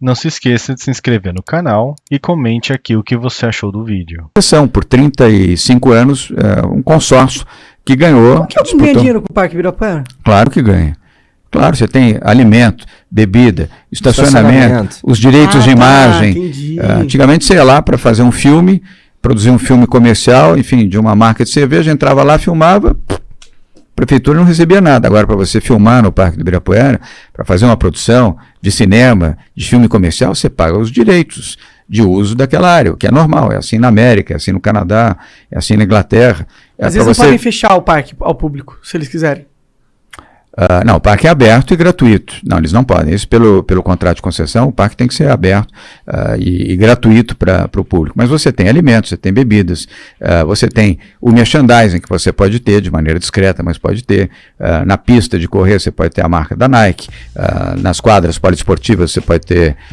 Não se esqueça de se inscrever no canal e comente aqui o que você achou do vídeo. São, por 35 anos, é, um consórcio que ganhou. Que alguém ganha dinheiro com o Parque Ibirapuera? Claro que ganha. Claro, você tem alimento, bebida, estacionamento, estacionamento. os direitos ah, de tá, imagem. Tá, antigamente você ia lá para fazer um filme, produzir um filme comercial, enfim, de uma marca de cerveja, entrava lá, filmava, prefeitura não recebia nada. Agora, para você filmar no Parque do Ibirapuera, para fazer uma produção de cinema, de filme comercial, você paga os direitos de uso daquela área, o que é normal. É assim na América, é assim no Canadá, é assim na Inglaterra. É Às vezes não você... podem fechar o parque ao público, se eles quiserem. Uh, não, o parque é aberto e gratuito. Não, eles não podem. Isso pelo, pelo contrato de concessão, o parque tem que ser aberto uh, e, e, gratuito para o público. Mas você tem alimentos, você tem bebidas, uh, você tem o merchandising que você pode ter de maneira discreta, mas pode ter. na pista de correr você pode ter a marca da Nike, nas quadras poliesportivas você pode ter